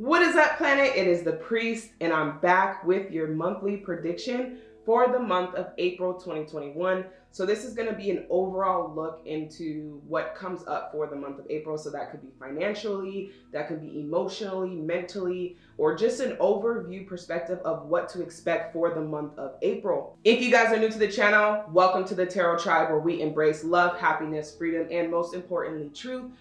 What is up, planet? It is the priest, and I'm back with your monthly prediction for the month of April 2021. So, this is going to be an overall look into what comes up for the month of April. So, that could be financially, that could be emotionally, mentally, or just an overview perspective of what to expect for the month of April. If you guys are new to the channel, welcome to the Tarot Tribe, where we embrace love, happiness, freedom, and most importantly, truth.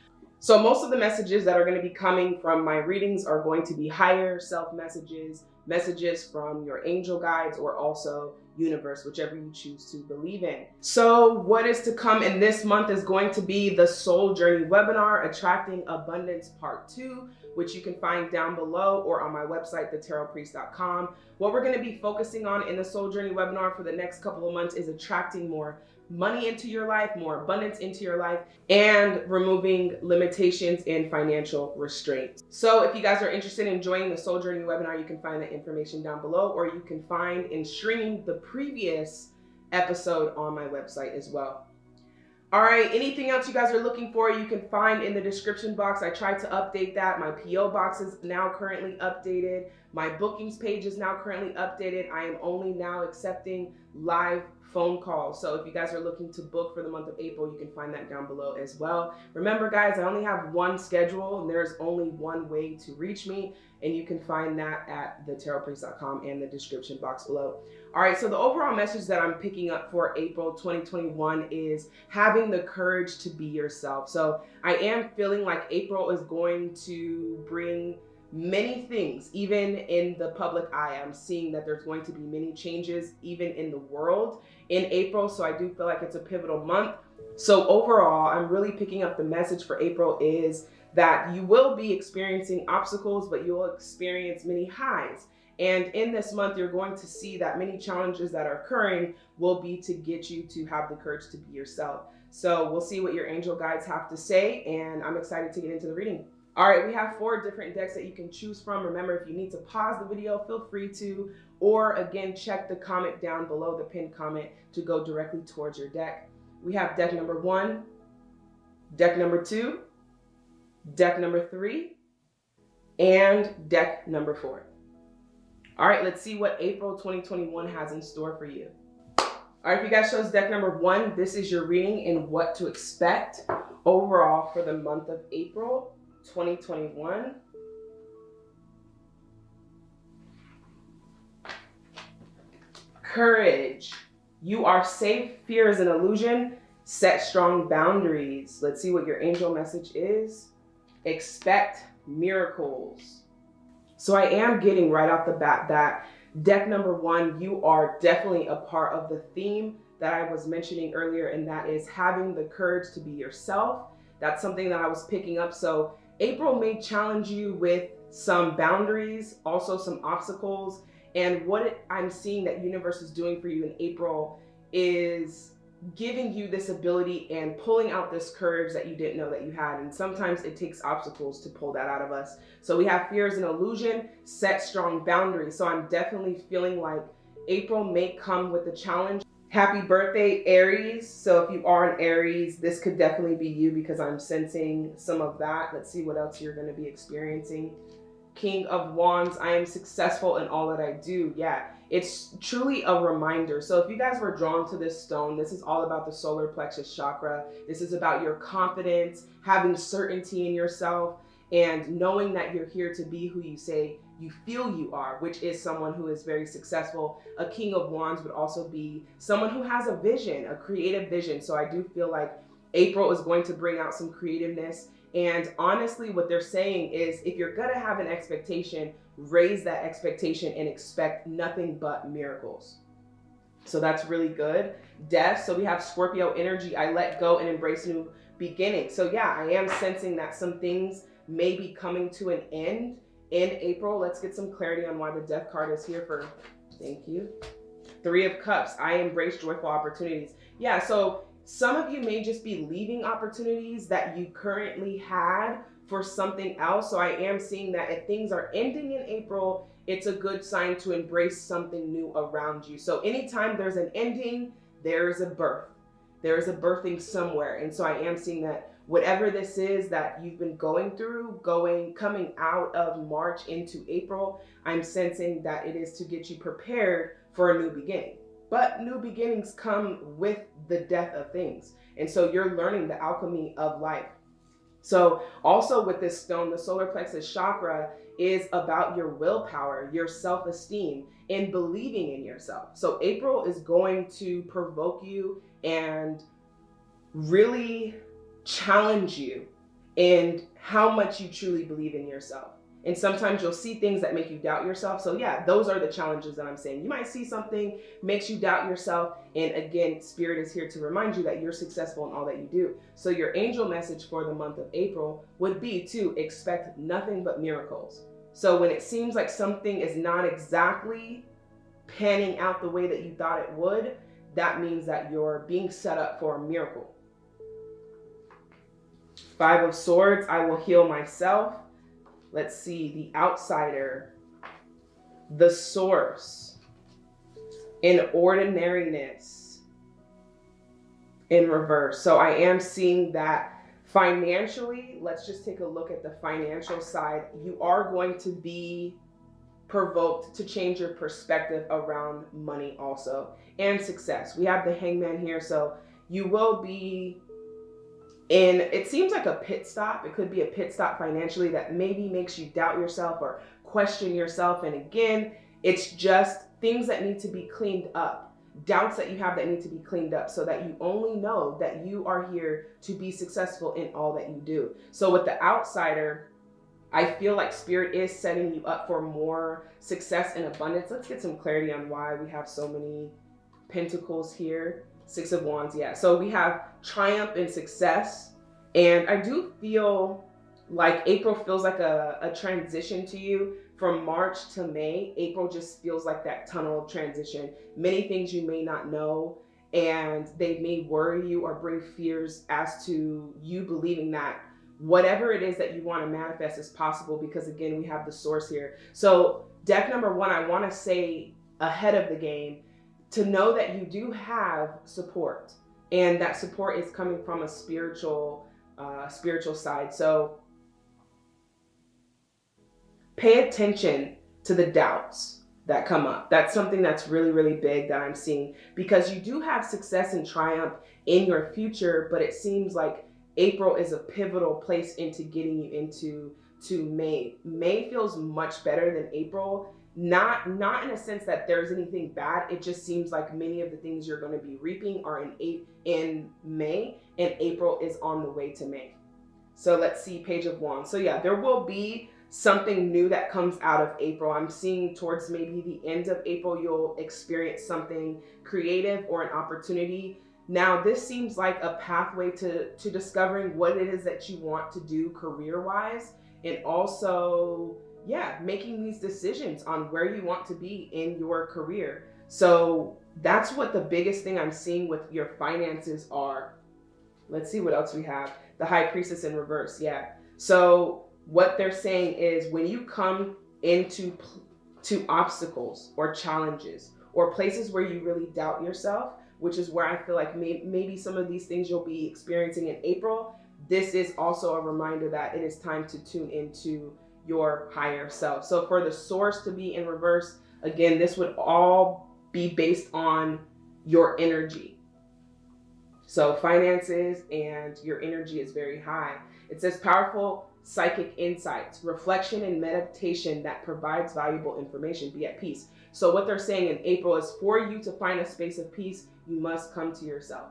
So most of the messages that are going to be coming from my readings are going to be higher self messages, messages from your angel guides, or also universe, whichever you choose to believe in. So what is to come in this month is going to be the Soul Journey webinar, Attracting Abundance Part 2, which you can find down below or on my website, thetarotpriest.com. What we're going to be focusing on in the Soul Journey webinar for the next couple of months is attracting more money into your life, more abundance into your life, and removing limitations and financial restraints. So if you guys are interested in joining the Soul Journey webinar, you can find that information down below, or you can find and stream the previous episode on my website as well. All right, anything else you guys are looking for, you can find in the description box. I tried to update that. My PO box is now currently updated. My bookings page is now currently updated. I am only now accepting live phone call. So if you guys are looking to book for the month of April, you can find that down below as well. Remember guys, I only have one schedule and there's only one way to reach me and you can find that at thetarotpriest.com and the description box below. All right, so the overall message that I'm picking up for April 2021 is having the courage to be yourself. So I am feeling like April is going to bring many things, even in the public eye. I'm seeing that there's going to be many changes, even in the world in April. So I do feel like it's a pivotal month. So overall, I'm really picking up the message for April is that you will be experiencing obstacles, but you'll experience many highs. And in this month, you're going to see that many challenges that are occurring will be to get you to have the courage to be yourself. So we'll see what your angel guides have to say, and I'm excited to get into the reading. All right, we have four different decks that you can choose from. Remember, if you need to pause the video, feel free to, or again, check the comment down below the pinned comment to go directly towards your deck. We have deck number one, deck number two, deck number three, and deck number four. All right, let's see what April 2021 has in store for you. All right, if you guys chose deck number one, this is your reading and what to expect overall for the month of April 2021. Courage. You are safe. Fear is an illusion. Set strong boundaries. Let's see what your angel message is. Expect miracles. So I am getting right off the bat that deck number one, you are definitely a part of the theme that I was mentioning earlier, and that is having the courage to be yourself. That's something that I was picking up. So April may challenge you with some boundaries, also some obstacles. And what I'm seeing that universe is doing for you in April is giving you this ability and pulling out this courage that you didn't know that you had. And sometimes it takes obstacles to pull that out of us. So we have fears and illusion, set strong boundaries. So I'm definitely feeling like April may come with a challenge Happy birthday, Aries. So if you are an Aries, this could definitely be you because I'm sensing some of that. Let's see what else you're going to be experiencing. King of Wands, I am successful in all that I do. Yeah, it's truly a reminder. So if you guys were drawn to this stone, this is all about the solar plexus chakra. This is about your confidence, having certainty in yourself, and knowing that you're here to be who you say you feel you are, which is someone who is very successful. A king of wands would also be someone who has a vision, a creative vision. So I do feel like April is going to bring out some creativeness. And honestly, what they're saying is if you're going to have an expectation, raise that expectation and expect nothing but miracles. So that's really good. Death. So we have Scorpio energy. I let go and embrace new beginning. So yeah, I am sensing that some things may be coming to an end in April. Let's get some clarity on why the death card is here for, thank you. Three of Cups, I embrace joyful opportunities. Yeah, so some of you may just be leaving opportunities that you currently had for something else. So I am seeing that if things are ending in April, it's a good sign to embrace something new around you. So anytime there's an ending, there is a birth. There is a birthing somewhere. And so I am seeing that whatever this is that you've been going through, going coming out of March into April, I'm sensing that it is to get you prepared for a new beginning. But new beginnings come with the death of things. And so you're learning the alchemy of life. So also with this stone, the solar plexus chakra is about your willpower, your self-esteem, and believing in yourself. So April is going to provoke you and really challenge you in how much you truly believe in yourself. And sometimes you'll see things that make you doubt yourself. So yeah, those are the challenges that I'm saying. You might see something makes you doubt yourself. And again, spirit is here to remind you that you're successful in all that you do. So your angel message for the month of April would be to expect nothing but miracles. So when it seems like something is not exactly panning out the way that you thought it would, that means that you're being set up for a miracle. Five of Swords, I will heal myself. Let's see, the outsider, the source, in ordinariness, in reverse. So I am seeing that financially, let's just take a look at the financial side. You are going to be provoked to change your perspective around money also and success. We have the hangman here. So you will be and it seems like a pit stop. It could be a pit stop financially that maybe makes you doubt yourself or question yourself. And again, it's just things that need to be cleaned up, doubts that you have that need to be cleaned up so that you only know that you are here to be successful in all that you do. So with the outsider, I feel like spirit is setting you up for more success and abundance. Let's get some clarity on why we have so many pentacles here. Six of Wands, yeah. So we have triumph and success. And I do feel like April feels like a, a transition to you from March to May. April just feels like that tunnel transition. Many things you may not know and they may worry you or bring fears as to you believing that whatever it is that you want to manifest is possible because again, we have the source here. So deck number one, I want to say ahead of the game to know that you do have support and that support is coming from a spiritual uh, spiritual side. So pay attention to the doubts that come up. That's something that's really really big that i'm seeing because you do have success and triumph in your future but it seems like april is a pivotal place into getting you into to may. May feels much better than april not not in a sense that there's anything bad. It just seems like many of the things you're going to be reaping are in eight in may and april is on the way to may. So let's see page of wands. So yeah there will be something new that comes out of april. I'm seeing towards maybe the end of april you'll experience something creative or an opportunity. Now this seems like a pathway to to discovering what it is that you want to do career wise and also yeah, making these decisions on where you want to be in your career. So that's what the biggest thing I'm seeing with your finances are. Let's see what else we have. The high priestess in reverse. Yeah. So what they're saying is when you come into to obstacles or challenges or places where you really doubt yourself, which is where I feel like may, maybe some of these things you'll be experiencing in April. This is also a reminder that it is time to tune into your higher self. So for the source to be in reverse, again, this would all be based on your energy. So finances and your energy is very high. It says powerful psychic insights, reflection and meditation that provides valuable information. Be at peace. So what they're saying in April is for you to find a space of peace, you must come to yourself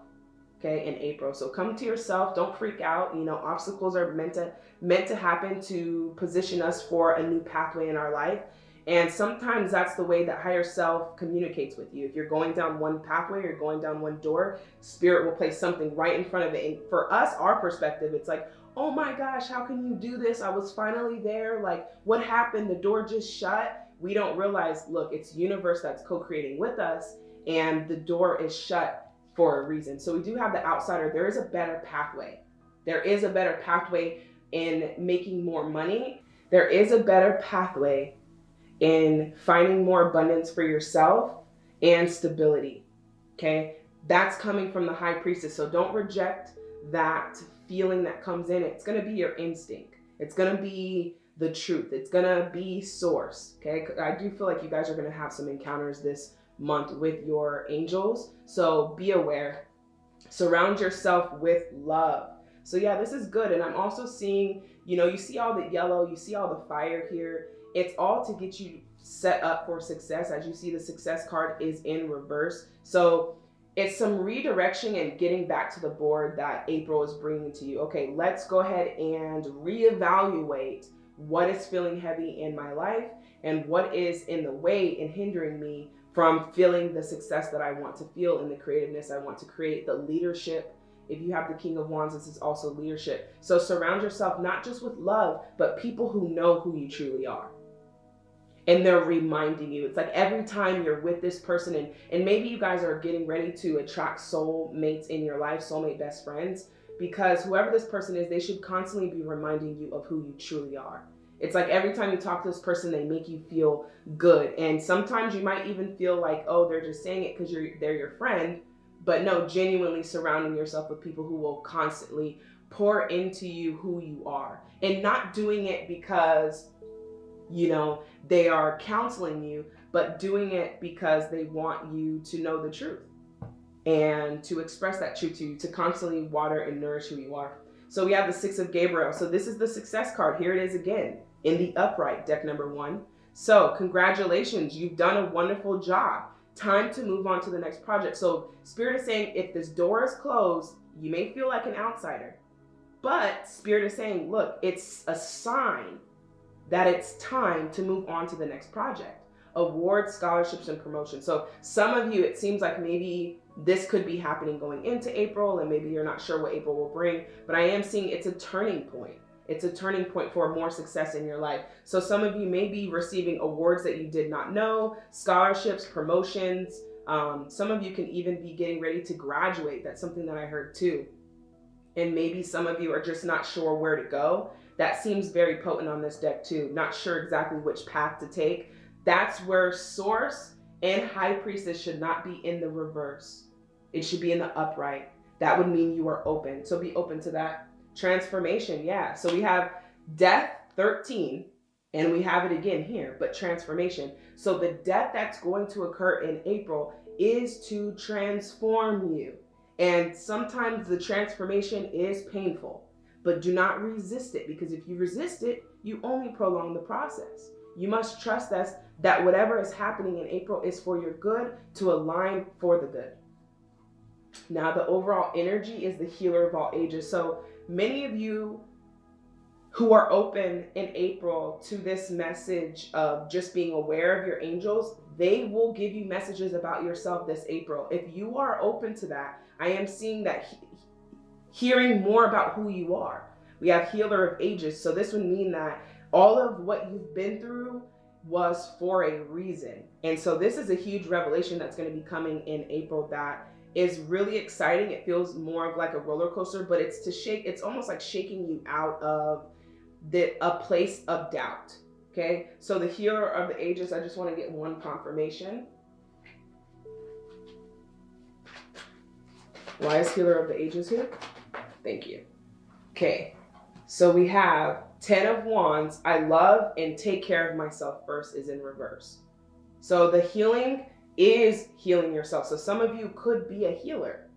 okay, in April. So come to yourself, don't freak out. You know, obstacles are meant to meant to happen to position us for a new pathway in our life. And sometimes that's the way that higher self communicates with you. If you're going down one pathway or going down one door, spirit will place something right in front of it. And for us, our perspective, it's like, oh my gosh, how can you do this? I was finally there. Like, what happened? The door just shut. We don't realize, look, it's universe that's co-creating with us and the door is shut for a reason. So we do have the outsider. There is a better pathway. There is a better pathway in making more money. There is a better pathway in finding more abundance for yourself and stability. Okay. That's coming from the high priestess. So don't reject that feeling that comes in, it's going to be your instinct. It's going to be the truth. It's going to be source. Okay. I do feel like you guys are going to have some encounters this month with your angels. So be aware. Surround yourself with love. So yeah, this is good. And I'm also seeing, you know, you see all the yellow, you see all the fire here. It's all to get you set up for success. As you see, the success card is in reverse. So it's some redirection and getting back to the board that April is bringing to you. Okay, let's go ahead and reevaluate what is feeling heavy in my life and what is in the way and hindering me from feeling the success that I want to feel in the creativeness I want to create, the leadership. If you have the King of Wands, this is also leadership. So surround yourself not just with love, but people who know who you truly are and they're reminding you. It's like every time you're with this person, and, and maybe you guys are getting ready to attract soul mates in your life, soulmate best friends, because whoever this person is, they should constantly be reminding you of who you truly are. It's like every time you talk to this person, they make you feel good. And sometimes you might even feel like, oh, they're just saying it because you're they're your friend. But no, genuinely surrounding yourself with people who will constantly pour into you who you are. And not doing it because you know, they are counseling you, but doing it because they want you to know the truth and to express that truth to you, to constantly water and nourish who you are. So we have the Six of Gabriel. So this is the success card. Here it is again in the upright, deck number one. So congratulations, you've done a wonderful job. Time to move on to the next project. So Spirit is saying if this door is closed, you may feel like an outsider. But Spirit is saying, look, it's a sign that it's time to move on to the next project awards scholarships and promotion so some of you it seems like maybe this could be happening going into april and maybe you're not sure what april will bring but i am seeing it's a turning point it's a turning point for more success in your life so some of you may be receiving awards that you did not know scholarships promotions um, some of you can even be getting ready to graduate that's something that i heard too and maybe some of you are just not sure where to go that seems very potent on this deck too. Not sure exactly which path to take. That's where Source and High Priestess should not be in the reverse. It should be in the upright. That would mean you are open. So be open to that. Transformation, yeah. So we have Death 13, and we have it again here, but transformation. So the death that's going to occur in April is to transform you. And sometimes the transformation is painful but do not resist it because if you resist it, you only prolong the process. You must trust us that whatever is happening in April is for your good to align for the good. Now, the overall energy is the healer of all ages. So many of you who are open in April to this message of just being aware of your angels, they will give you messages about yourself this April. If you are open to that, I am seeing that hearing more about who you are. We have healer of ages. So this would mean that all of what you've been through was for a reason. And so this is a huge revelation that's going to be coming in April that is really exciting. It feels more of like a roller coaster, but it's to shake, it's almost like shaking you out of the a place of doubt. Okay. So the healer of the ages, I just want to get one confirmation. Why is healer of the ages here? Thank you. Okay, so we have 10 of wands. I love and take care of myself first is in reverse. So the healing is healing yourself. So some of you could be a healer.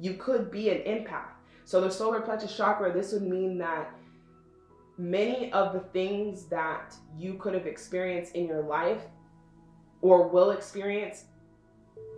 You could be an empath. So the solar plexus chakra, this would mean that many of the things that you could have experienced in your life or will experience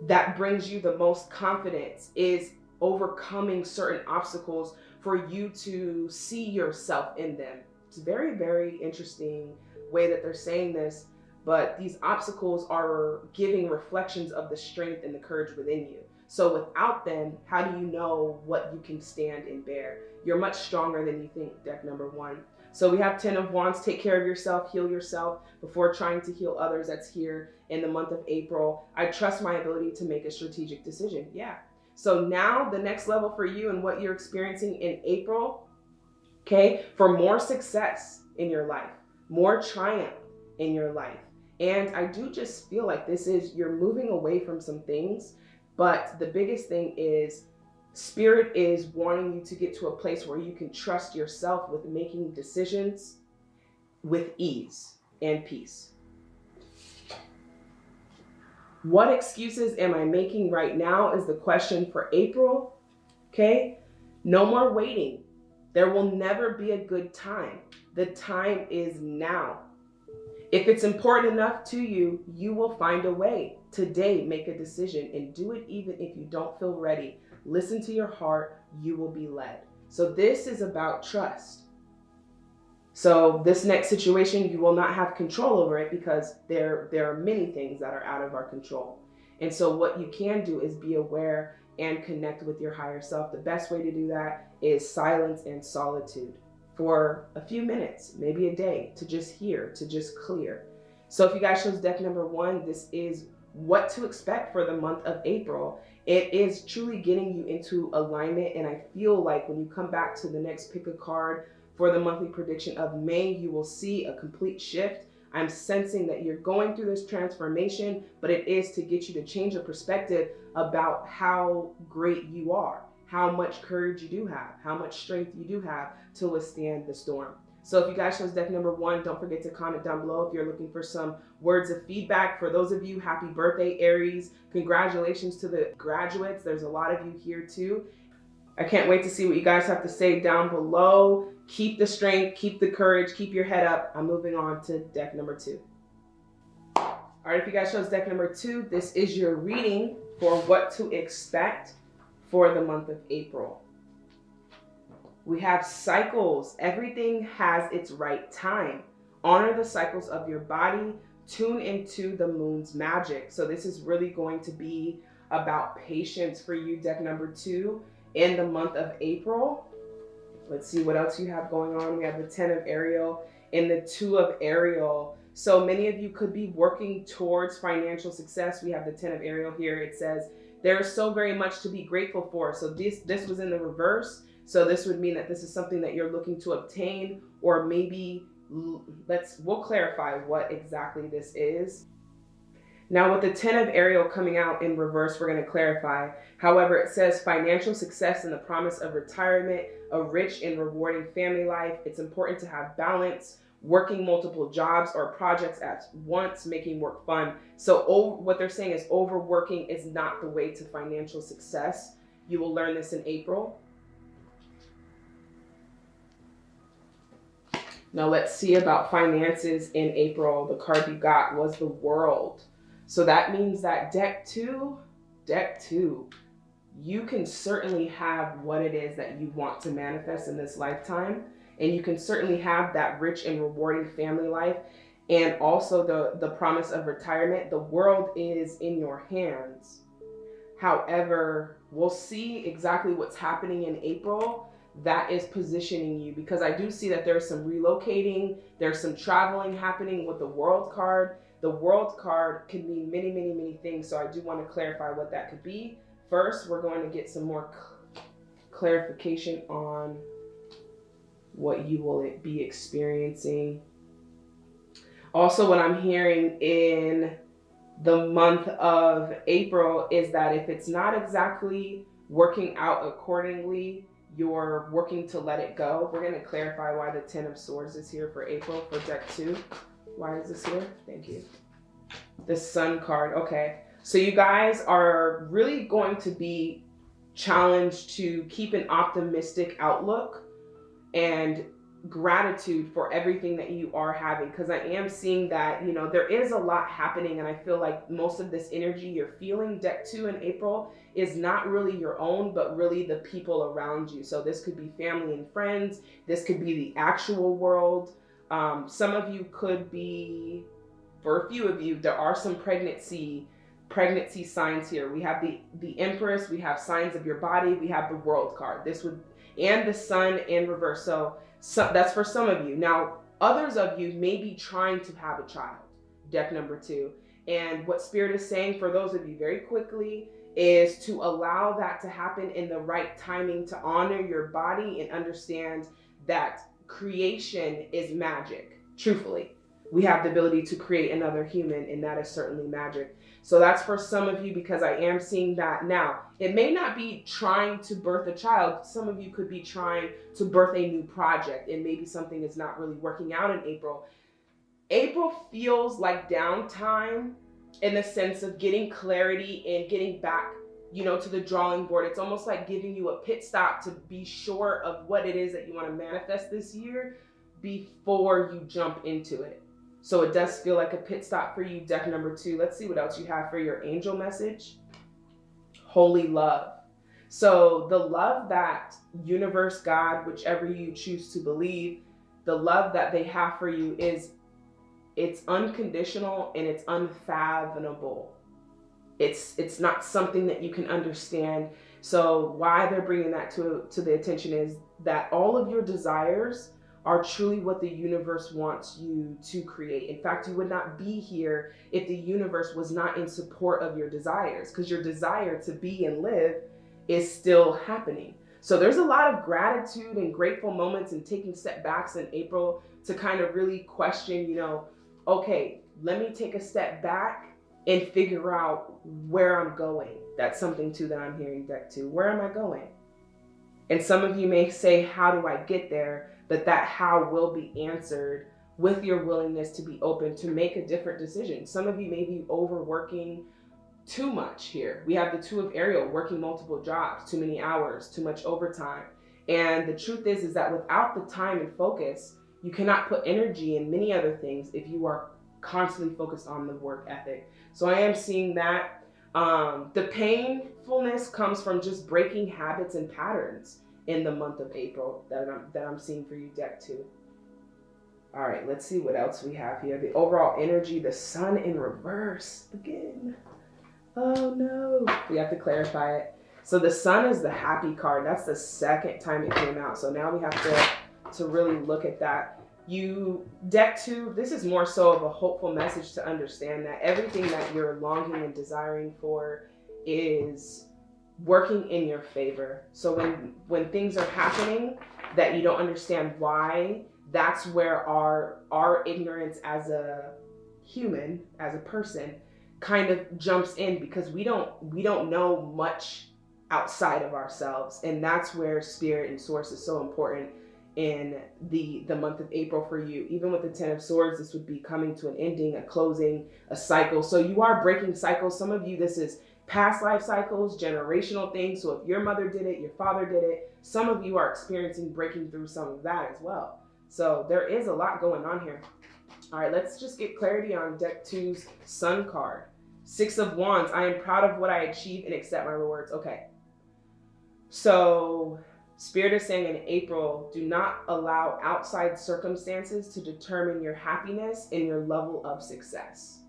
that brings you the most confidence is overcoming certain obstacles for you to see yourself in them. It's a very, very interesting way that they're saying this, but these obstacles are giving reflections of the strength and the courage within you. So without them, how do you know what you can stand and bear? You're much stronger than you think, deck number one. So we have 10 of wands, take care of yourself, heal yourself before trying to heal others. That's here in the month of April. I trust my ability to make a strategic decision. Yeah, so now the next level for you and what you're experiencing in April, okay, for more success in your life, more triumph in your life. And I do just feel like this is, you're moving away from some things, but the biggest thing is Spirit is wanting you to get to a place where you can trust yourself with making decisions with ease and peace. What excuses am I making right now is the question for April. Okay? No more waiting. There will never be a good time. The time is now. If it's important enough to you, you will find a way. Today, make a decision and do it even if you don't feel ready. Listen to your heart, you will be led. So, this is about trust. So, this next situation, you will not have control over it because there, there are many things that are out of our control. And so, what you can do is be aware and connect with your higher self. The best way to do that is silence and solitude for a few minutes, maybe a day, to just hear, to just clear. So if you guys chose deck number one, this is what to expect for the month of April. It is truly getting you into alignment. And I feel like when you come back to the next pick a card for the monthly prediction of May, you will see a complete shift. I'm sensing that you're going through this transformation, but it is to get you to change your perspective about how great you are how much courage you do have, how much strength you do have to withstand the storm. So if you guys chose deck number one, don't forget to comment down below if you're looking for some words of feedback. For those of you, happy birthday, Aries. Congratulations to the graduates. There's a lot of you here too. I can't wait to see what you guys have to say down below. Keep the strength, keep the courage, keep your head up. I'm moving on to deck number two. All right, if you guys chose deck number two, this is your reading for what to expect for the month of April. We have cycles. Everything has its right time. Honor the cycles of your body. Tune into the moon's magic. So this is really going to be about patience for you, deck number two, in the month of April. Let's see what else you have going on. We have the 10 of Ariel and the 2 of Ariel. So many of you could be working towards financial success. We have the 10 of Ariel here. It says, there is so very much to be grateful for. So this this was in the reverse. So this would mean that this is something that you're looking to obtain or maybe let's we'll clarify what exactly this is. Now with the 10 of Ariel coming out in reverse, we're going to clarify. However, it says financial success and the promise of retirement, a rich and rewarding family life. It's important to have balance working multiple jobs or projects at once, making work fun. So over, what they're saying is overworking is not the way to financial success. You will learn this in April. Now let's see about finances in April. The card you got was the world. So that means that deck two, deck two, you can certainly have what it is that you want to manifest in this lifetime and you can certainly have that rich and rewarding family life and also the the promise of retirement. The world is in your hands. However we'll see exactly what's happening in april that is positioning you because i do see that there's some relocating there's some traveling happening with the world card. The world card can mean many many many things so i do want to clarify what that could be. First we're going to get some more clarification on what you will be experiencing. Also, what I'm hearing in the month of April is that if it's not exactly working out accordingly, you're working to let it go. We're going to clarify why the Ten of Swords is here for April for deck two. Why is this here? Thank you. The Sun card. Okay. So you guys are really going to be challenged to keep an optimistic outlook and gratitude for everything that you are having because I am seeing that you know there is a lot happening and I feel like most of this energy you're feeling deck 2 in April is not really your own but really the people around you. So this could be family and friends this could be the actual world. Um, some of you could be for a few of you there are some pregnancy pregnancy signs here. We have the the empress we have signs of your body we have the world card. This would and the sun in reverse. So, so that's for some of you. Now, others of you may be trying to have a child, deck number two. And what Spirit is saying for those of you very quickly is to allow that to happen in the right timing to honor your body and understand that creation is magic, truthfully. We have the ability to create another human, and that is certainly magic. So that's for some of you because I am seeing that now. It may not be trying to birth a child. Some of you could be trying to birth a new project, and maybe something is not really working out in April. April feels like downtime in the sense of getting clarity and getting back you know to the drawing board it's almost like giving you a pit stop to be sure of what it is that you want to manifest this year before you jump into it so it does feel like a pit stop for you deck number two let's see what else you have for your angel message holy love so the love that universe god whichever you choose to believe the love that they have for you is it's unconditional and it's unfathomable. It's it's not something that you can understand. So why they're bringing that to to the attention is that all of your desires are truly what the universe wants you to create. In fact, you would not be here if the universe was not in support of your desires because your desire to be and live is still happening. So there's a lot of gratitude and grateful moments and taking step backs in April to kind of really question, you know, okay, let me take a step back and figure out where I'm going. That's something too that I'm hearing deck to. Where am I going? And some of you may say, how do I get there? But that how will be answered with your willingness to be open to make a different decision. Some of you may be overworking too much here. We have the two of Ariel working multiple jobs, too many hours, too much overtime. And the truth is, is that without the time and focus, you cannot put energy in many other things if you are constantly focused on the work ethic. So I am seeing that. Um, the painfulness comes from just breaking habits and patterns in the month of April that I'm, that I'm seeing for you, deck two. All right, let's see what else we have here. The overall energy, the sun in reverse again. Oh no, we have to clarify it. So the sun is the happy card. That's the second time it came out. So now we have to to really look at that. You deck two, this is more so of a hopeful message to understand that everything that you're longing and desiring for is working in your favor. So when when things are happening that you don't understand why, that's where our our ignorance as a human, as a person, kind of jumps in because we don't we don't know much outside of ourselves and that's where spirit and source is so important in the the month of April for you. Even with the 10 of swords, this would be coming to an ending, a closing, a cycle. So you are breaking cycles. Some of you this is past life cycles, generational things. So if your mother did it, your father did it, some of you are experiencing breaking through some of that as well. So there is a lot going on here. All right, let's just get clarity on deck two's sun card. Six of wands. I am proud of what I achieve and accept my rewards. Okay. So Spirit is saying in April, do not allow outside circumstances to determine your happiness and your level of success.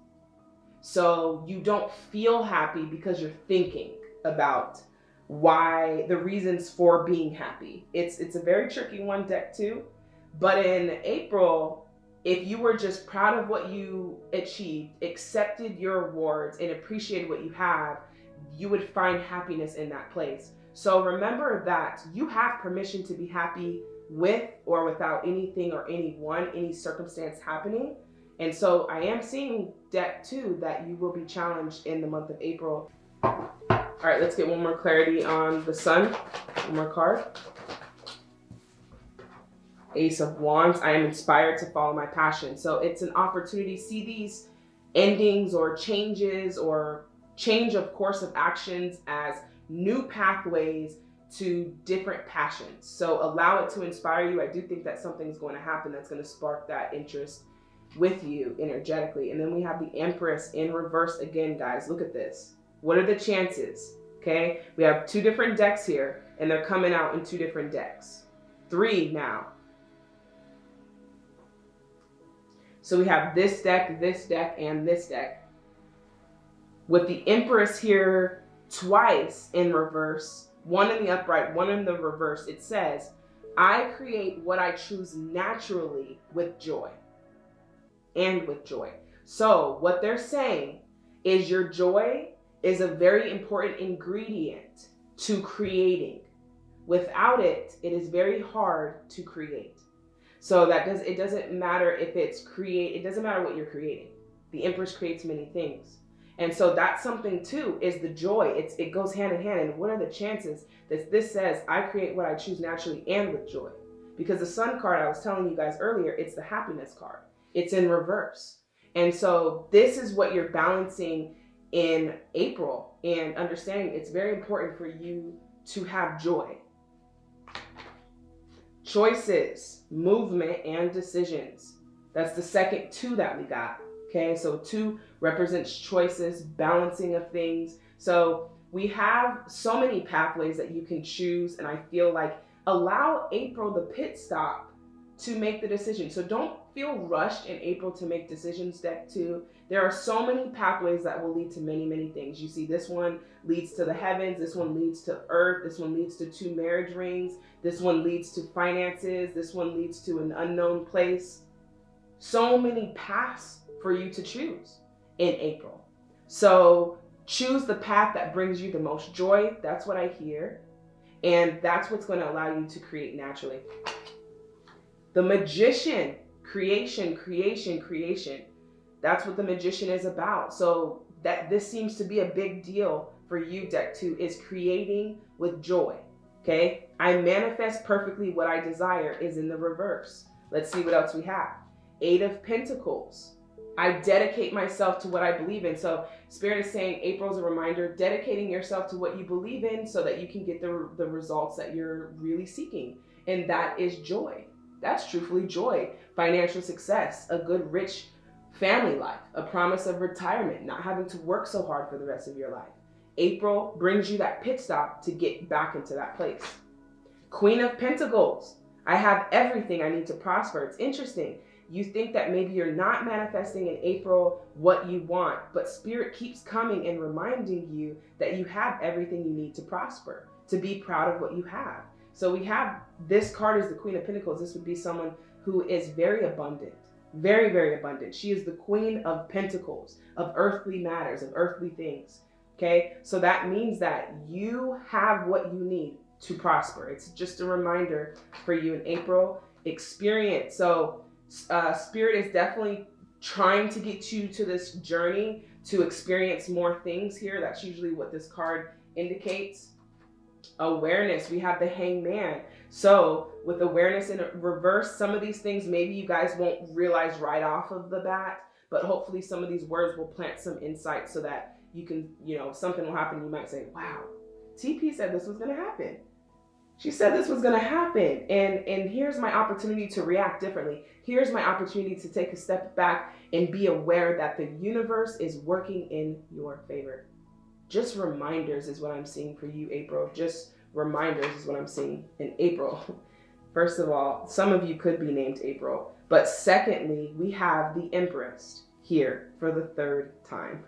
So you don't feel happy because you're thinking about why the reasons for being happy. It's it's a very tricky one deck too. But in April, if you were just proud of what you achieved, accepted your awards and appreciated what you have, you would find happiness in that place. So remember that you have permission to be happy with or without anything or anyone, any circumstance happening. And so I am seeing deck two that you will be challenged in the month of April. All right, let's get one more clarity on the sun. One more card. Ace of Wands. I am inspired to follow my passion. So it's an opportunity. See these endings or changes or change of course of actions as new pathways to different passions. So allow it to inspire you. I do think that something's going to happen that's going to spark that interest with you energetically. And then we have the Empress in reverse again, guys. Look at this. What are the chances? Okay, we have two different decks here, and they're coming out in two different decks. Three now. So we have this deck, this deck, and this deck. With the Empress here twice in reverse, one in the upright, one in the reverse, it says, I create what I choose naturally with joy and with joy. So what they're saying is your joy is a very important ingredient to creating. Without it, it is very hard to create. So that does it doesn't matter if it's create it doesn't matter what you're creating. The Empress creates many things. And so that's something too is the joy. It's it goes hand in hand. And what are the chances that this says I create what I choose naturally and with joy? Because the sun card I was telling you guys earlier, it's the happiness card. It's in reverse. And so this is what you're balancing in April and understanding it's very important for you to have joy. Choices, movement, and decisions. That's the second two that we got. Okay, so two represents choices, balancing of things. So we have so many pathways that you can choose, and I feel like allow April the pit stop to make the decision. So don't feel rushed in April to make decisions, deck two. There are so many pathways that will lead to many, many things. You see, this one leads to the heavens, this one leads to earth, this one leads to two marriage rings, this one leads to finances, this one leads to an unknown place. So many paths for you to choose in April. So choose the path that brings you the most joy. That's what I hear. And that's what's going to allow you to create naturally. The magician, creation, creation, creation. That's what the magician is about. So that this seems to be a big deal for you, deck two, is creating with joy. Okay. I manifest perfectly what I desire is in the reverse. Let's see what else we have. Eight of Pentacles. I dedicate myself to what I believe in. So Spirit is saying April's a reminder, dedicating yourself to what you believe in so that you can get the, the results that you're really seeking. And that is joy. That's truthfully joy, financial success, a good, rich family life, a promise of retirement, not having to work so hard for the rest of your life. April brings you that pit stop to get back into that place. Queen of Pentacles. I have everything I need to prosper. It's interesting you think that maybe you're not manifesting in April what you want, but Spirit keeps coming and reminding you that you have everything you need to prosper, to be proud of what you have. So we have this card is the Queen of Pentacles. This would be someone who is very abundant, very, very abundant. She is the Queen of Pentacles, of earthly matters, of earthly things. Okay, so that means that you have what you need to prosper. It's just a reminder for you in April experience. So uh, spirit is definitely trying to get you to this journey to experience more things here. That's usually what this card indicates. Awareness, we have the hangman. So with awareness in reverse, some of these things maybe you guys won't realize right off of the bat, but hopefully some of these words will plant some insight so that you can, you know, something will happen. You might say, wow, TP said this was going to happen. She said this was going to happen. And, and here's my opportunity to react differently. Here's my opportunity to take a step back and be aware that the universe is working in your favor. Just reminders is what I'm seeing for you, April. Just reminders is what I'm seeing in April. First of all, some of you could be named April. But secondly, we have the Empress here for the third time.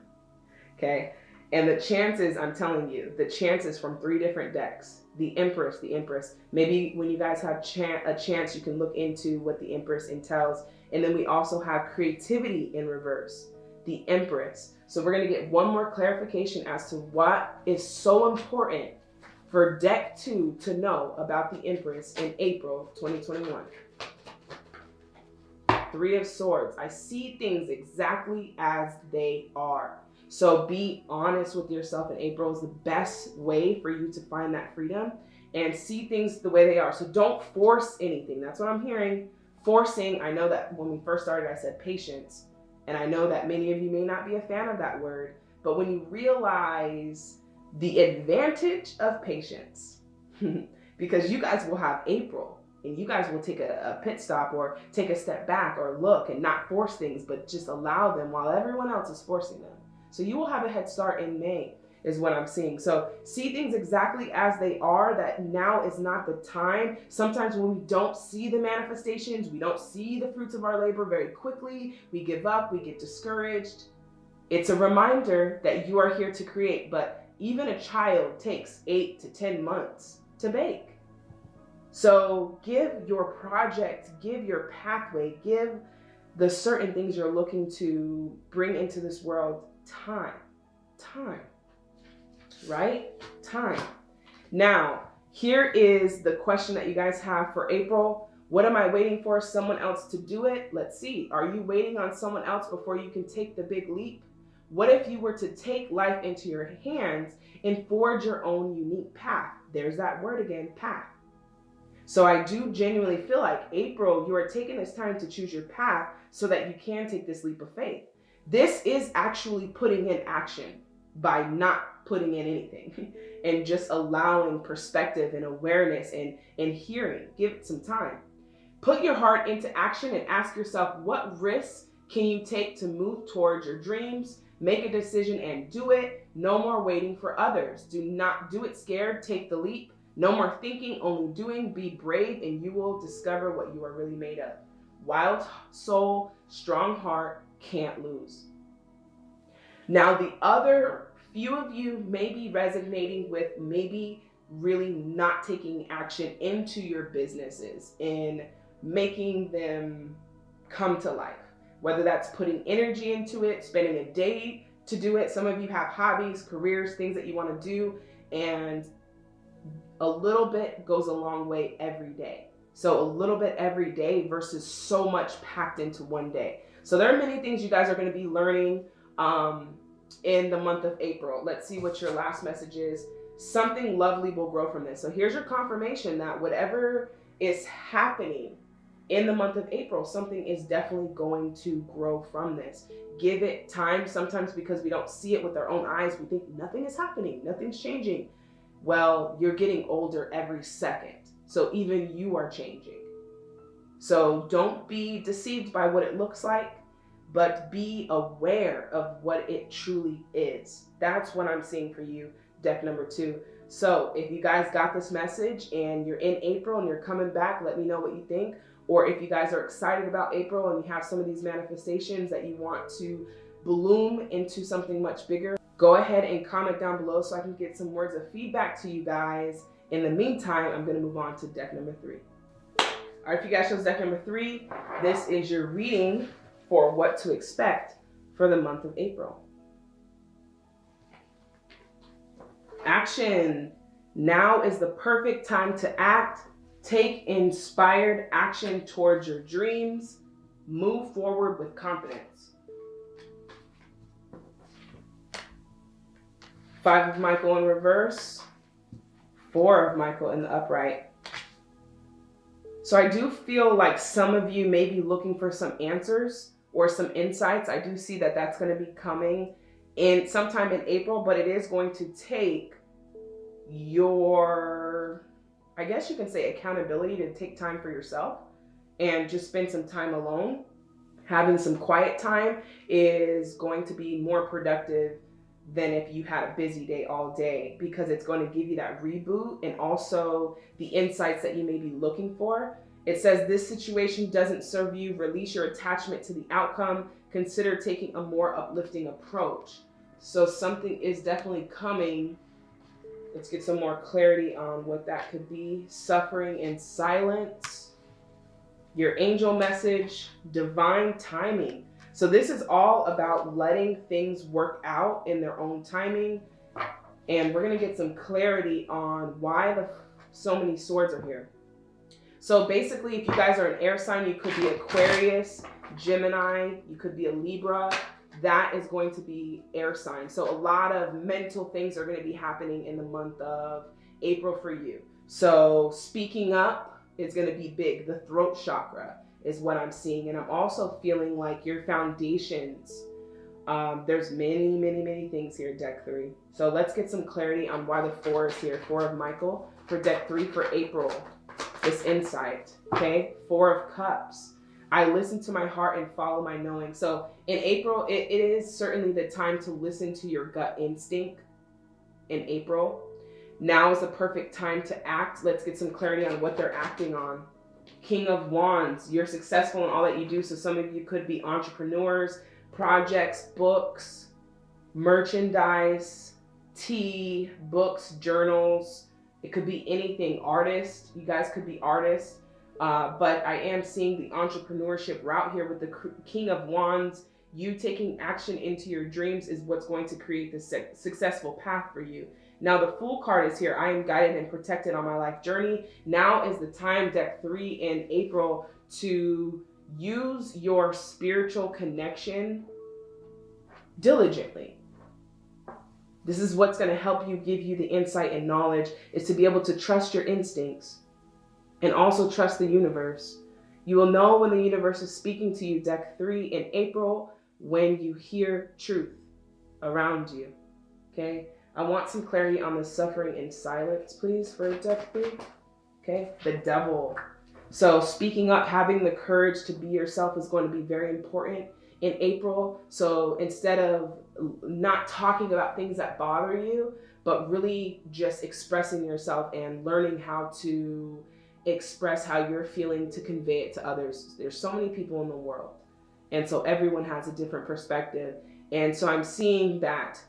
Okay. And the chances, I'm telling you, the chances from three different decks the Empress, the Empress. Maybe when you guys have chan a chance, you can look into what the Empress entails. And then we also have creativity in reverse, the Empress. So we're going to get one more clarification as to what is so important for deck two to know about the Empress in April 2021. Three of Swords. I see things exactly as they are. So be honest with yourself in April is the best way for you to find that freedom and see things the way they are. So don't force anything. That's what I'm hearing. Forcing, I know that when we first started, I said patience. And I know that many of you may not be a fan of that word, but when you realize the advantage of patience, because you guys will have April and you guys will take a, a, pit stop or take a step back or look and not force things, but just allow them while everyone else is forcing them. So you will have a head start in May is what I'm seeing. So see things exactly as they are, that now is not the time. Sometimes when we don't see the manifestations, we don't see the fruits of our labor very quickly, we give up, we get discouraged. It's a reminder that you are here to create, but even a child takes eight to 10 months to bake. So give your project, give your pathway, give the certain things you're looking to bring into this world time. Time. Right? Time. Now, here is the question that you guys have for April. What am I waiting for? Someone else to do it? Let's see. Are you waiting on someone else before you can take the big leap? What if you were to take life into your hands and forge your own unique path? There's that word again path. So I do genuinely feel like April, you are taking this time to choose your path so that you can take this leap of faith. This is actually putting in action by not putting in anything and just allowing perspective and awareness and, and hearing. Give it some time. Put your heart into action and ask yourself what risks can you take to move towards your dreams? Make a decision and do it. No more waiting for others. Do not do it scared. Take the leap. No more thinking, only doing. Be brave, and you will discover what you are really made of. Wild soul, strong heart, can't lose. Now, the other few of you may be resonating with maybe really not taking action into your businesses and making them come to life. Whether that's putting energy into it, spending a day to do it. Some of you have hobbies, careers, things that you want to do, and a little bit goes a long way every day. So a little bit every day versus so much packed into one day. So there are many things you guys are going to be learning um, in the month of April. Let's see what your last message is. Something lovely will grow from this. So here's your confirmation that whatever is happening in the month of April, something is definitely going to grow from this. Give it time. Sometimes because we don't see it with our own eyes, we think nothing is happening, nothing's changing. Well, you're getting older every second. So even you are changing. So don't be deceived by what it looks like, but be aware of what it truly is. That's what I'm seeing for you, deck number two. So if you guys got this message and you're in April and you're coming back, let me know what you think. Or if you guys are excited about April and you have some of these manifestations that you want to bloom into something much bigger, go ahead and comment down below so I can get some words of feedback to you guys. In the meantime, I'm going to move on to deck number three. All right, if you guys chose deck number three, this is your reading for what to expect for the month of April. Action. Now is the perfect time to act. Take inspired action towards your dreams. Move forward with confidence. Five of Michael in reverse, four of Michael in the upright. So I do feel like some of you may be looking for some answers or some insights. I do see that that's going to be coming in sometime in April, but it is going to take your, I guess you can say accountability to take time for yourself and just spend some time alone. Having some quiet time is going to be more productive than if you had a busy day all day because it's going to give you that reboot and also the insights that you may be looking for. It says this situation doesn't serve you, release your attachment to the outcome, consider taking a more uplifting approach. So something is definitely coming. Let's get some more clarity on what that could be. Suffering in silence. Your angel message, divine timing. So this is all about letting things work out in their own timing. And we're going to get some clarity on why the so many swords are here. So basically, if you guys are an air sign, you could be Aquarius, Gemini, you could be a Libra. That is going to be air sign. So a lot of mental things are going to be happening in the month of April for you. So speaking up is going to be big. The throat chakra is what I'm seeing. And I'm also feeling like your foundations, um, there's many, many, many things here, deck three. So let's get some clarity on why the four is here. Four of Michael for deck three for April. This insight, okay? Four of Cups. I listen to my heart and follow my knowing. So in April, it, it is certainly the time to listen to your gut instinct in April. Now is the perfect time to act. Let's get some clarity on what they're acting on. King of Wands, you're successful in all that you do. So some of you could be entrepreneurs, projects, books, merchandise, tea, books, journals. It could be anything. artist, you guys could be artists. Uh, but I am seeing the entrepreneurship route here with the King of Wands. You taking action into your dreams is what's going to create the successful path for you. Now the Fool card is here. I am guided and protected on my life journey. Now is the time, deck three in April, to use your spiritual connection diligently. This is what's going to help you give you the insight and knowledge is to be able to trust your instincts and also trust the universe. You will know when the universe is speaking to you, deck three in April, when you hear truth around you. Okay. I want some clarity on the suffering in silence, please, for deck three. Okay. The devil. So speaking up, having the courage to be yourself is going to be very important in April. So instead of not talking about things that bother you, but really just expressing yourself and learning how to express how you're feeling to convey it to others. There's so many people in the world. And so everyone has a different perspective. And so I'm seeing that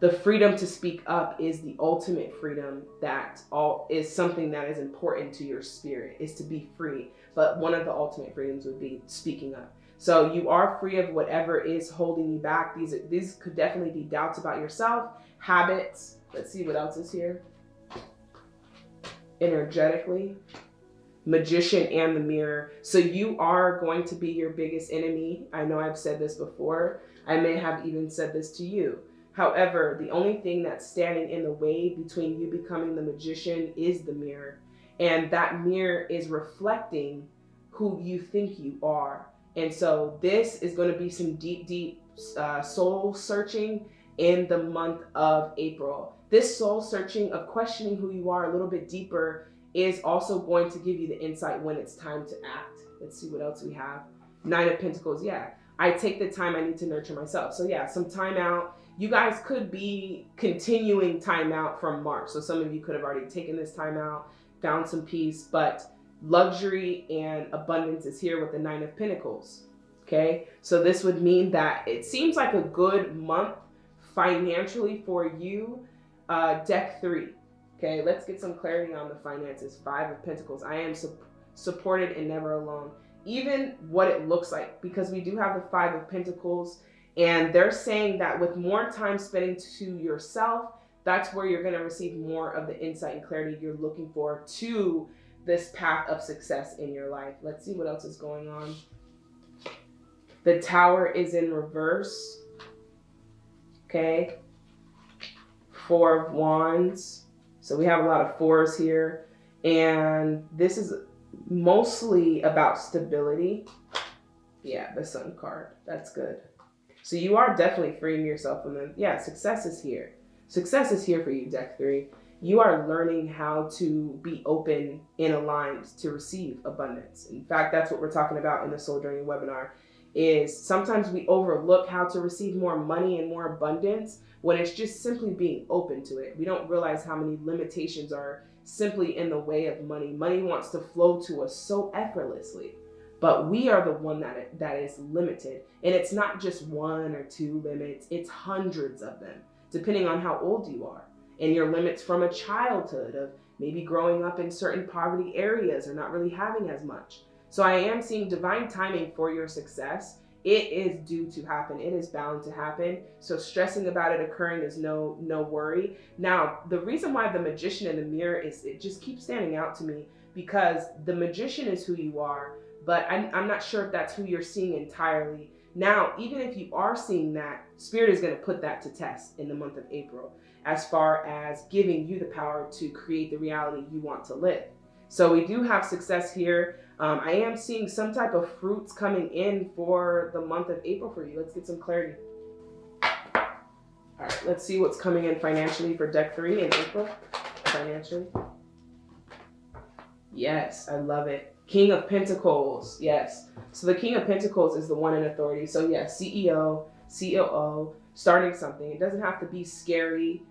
the freedom to speak up is the ultimate freedom that all is something that is important to your spirit is to be free. But one of the ultimate freedoms would be speaking up. So you are free of whatever is holding you back. These these could definitely be doubts about yourself, habits. Let's see what else is here. Energetically, magician and the mirror. So you are going to be your biggest enemy. I know I've said this before. I may have even said this to you. However, the only thing that's standing in the way between you becoming the magician is the mirror. And that mirror is reflecting who you think you are. And so this is going to be some deep, deep uh, soul searching in the month of April. This soul searching of questioning who you are a little bit deeper is also going to give you the insight when it's time to act. Let's see what else we have. Nine of Pentacles. Yeah, I take the time I need to nurture myself. So yeah, some time out. You guys could be continuing time out from March. So some of you could have already taken this time out, found some peace, but luxury and abundance is here with the nine of pentacles okay? So this would mean that it seems like a good month financially for you. Uh, deck three okay? Let's get some clarity on the finances. Five of pentacles. I am su supported and never alone. Even what it looks like because we do have the five of pentacles and they're saying that with more time spending to yourself that's where you're going to receive more of the insight and clarity you're looking for to this path of success in your life. Let's see what else is going on. The tower is in reverse. Okay. Four of wands. So we have a lot of fours here. And this is mostly about stability. Yeah, the sun card. That's good. So you are definitely freeing yourself from them. Yeah, success is here. Success is here for you, deck three you are learning how to be open and aligned to receive abundance. In fact, that's what we're talking about in the Soul Journey webinar is sometimes we overlook how to receive more money and more abundance when it's just simply being open to it. We don't realize how many limitations are simply in the way of money. Money wants to flow to us so effortlessly, but we are the one that that is limited. And it's not just one or two limits, it's hundreds of them, depending on how old you are and your limits from a childhood of maybe growing up in certain poverty areas or not really having as much. So I am seeing divine timing for your success. It is due to happen. It is bound to happen. So stressing about it occurring is no no worry. Now, the reason why the magician in the mirror is it just keeps standing out to me because the magician is who you are, but I'm, I'm not sure if that's who you're seeing entirely. Now, even if you are seeing that, Spirit is going to put that to test in the month of April as far as giving you the power to create the reality you want to live. So we do have success here. Um, I am seeing some type of fruits coming in for the month of April for you. Let's get some clarity. All right, let's see what's coming in financially for deck three in April. Financially. Yes, I love it. King of Pentacles. Yes. So the King of Pentacles is the one in authority. So yes, CEO, COO, starting something. It doesn't have to be scary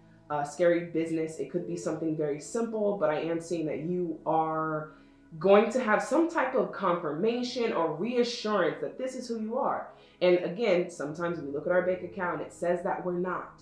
scary business. It could be something very simple, but I am seeing that you are going to have some type of confirmation or reassurance that this is who you are. And again, sometimes we look at our bank account and it says that we're not.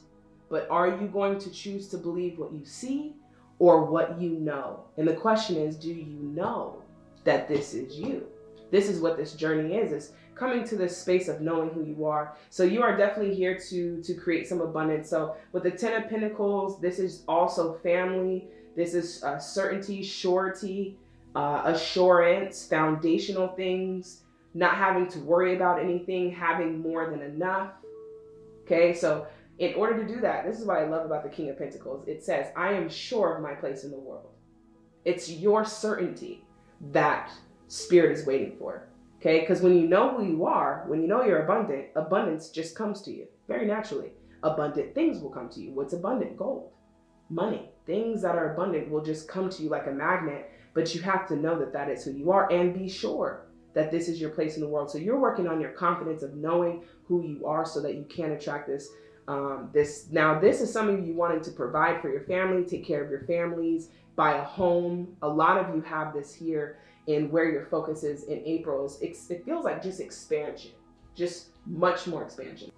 But are you going to choose to believe what you see or what you know? And the question is, do you know that this is you? This is what this journey is, is coming to this space of knowing who you are. So you are definitely here to to create some abundance. So with the Ten of Pentacles, this is also family. This is uh, certainty, surety, uh, assurance, foundational things, not having to worry about anything, having more than enough. Okay, so in order to do that, this is what I love about the King of Pentacles. It says, I am sure of my place in the world. It's your certainty that spirit is waiting for. Okay, because when you know who you are, when you know you're abundant, abundance just comes to you very naturally. Abundant things will come to you. What's abundant? Gold, money, things that are abundant will just come to you like a magnet. But you have to know that that is who you are and be sure that this is your place in the world. So you're working on your confidence of knowing who you are so that you can attract this um, this now this is some of you wanting to provide for your family take care of your families buy a home a lot of you have this here in where your focus is in april is it feels like just expansion just much more expansion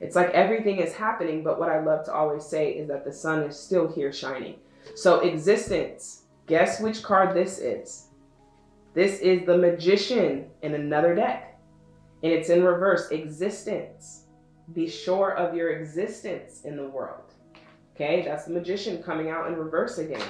it's like everything is happening but what i love to always say is that the sun is still here shining so existence guess which card this is this is the magician in another deck and it's in reverse existence be sure of your existence in the world. Okay, that's the magician coming out in reverse again.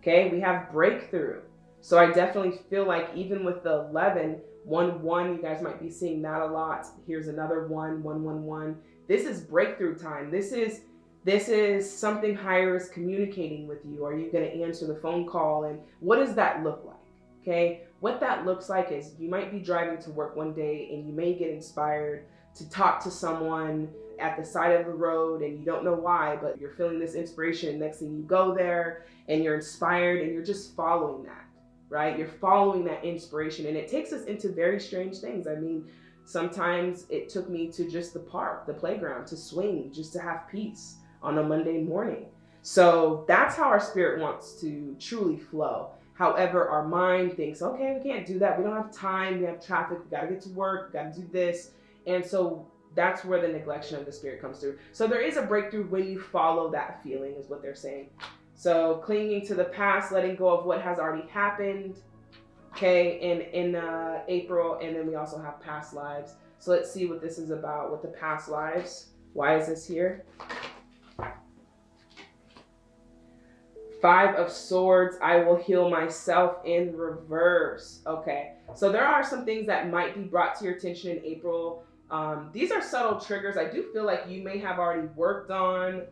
Okay, we have breakthrough. So I definitely feel like even with the 11, 1 1, you guys might be seeing that a lot. Here's another 1, 1 1 1. This is breakthrough time. This is this is something higher is communicating with you. Are you going to answer the phone call? And what does that look like? Okay, what that looks like is you might be driving to work one day and you may get inspired to talk to someone at the side of the road and you don't know why, but you're feeling this inspiration. Next thing you go there and you're inspired and you're just following that, right? You're following that inspiration and it takes us into very strange things. I mean, sometimes it took me to just the park, the playground, to swing, just to have peace on a Monday morning. So that's how our spirit wants to truly flow. However, our mind thinks, okay, we can't do that. We don't have time. We have traffic. We got to get to work. We got to do this and so that's where the neglection of the spirit comes through. So there is a breakthrough when you follow that feeling, is what they're saying. So clinging to the past, letting go of what has already happened. Okay, in in uh, April, and then we also have past lives. So let's see what this is about with the past lives. Why is this here? Five of Swords, I will heal myself in reverse. Okay, so there are some things that might be brought to your attention in April um, these are subtle triggers. I do feel like you may have already worked on